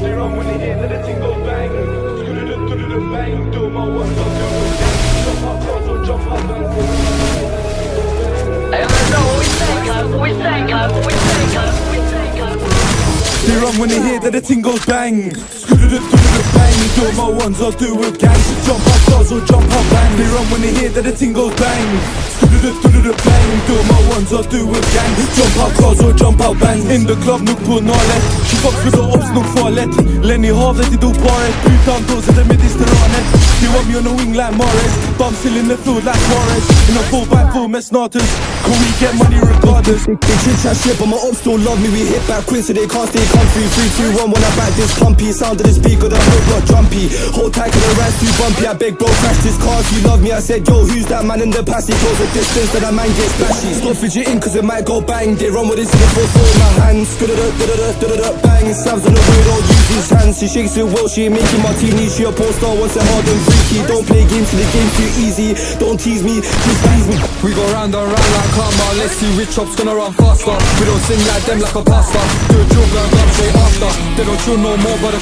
They run when they hear that the thing goes bang. Scooter-doo-doo-doo bang. Do my one, don't do it gang. Jump up, close or jump up, bang. Let's go. They run when they hear that the ting goes bang. Scooter-doo-doo-doo-bang. Do my ones, I'll do it gang. Jump up, close or jump up, bang. They run when they hear that the ting goes bang. Scooter-doo-doo-doo-bang. Do my ones, I'll do it gang. Jump up, close or jump up, bang. In the club, nuk på fucks with the ops, nuk farligt. Lenny havet i doparet. Utan doser det Mediterranet. You want me on the wing like Morris. Still in the field like Morris. In a full back full mess starters. Can we get money regardless? They chit chat shit, but my ops don't love me. We hit back quick, so they can't stay comfy. Three, two, one, when I back this pumpy. Sound of the speaker, the whole block jumpy. Hold tight, cause the rest too bumpy. I beg, bro, crash this car if you love me. I said, yo, who's that man in the past? He close the distance, that man gets flashy. Stop fidgeting, cause it might go bang. They run with this in the full four in my hands. Da-da-da-da-da-da-da, bang. Stabs on the road, don't use his hands. She shakes it well, she ain't making martini. She a poster, wants it hard and freaky. Don't play games the game too easy. Don't tease me, just please me. We go round and round like karma Let's see which chop's gonna run faster We don't sing like them like a pastor Do a drill, grab straight after They don't chill no more but the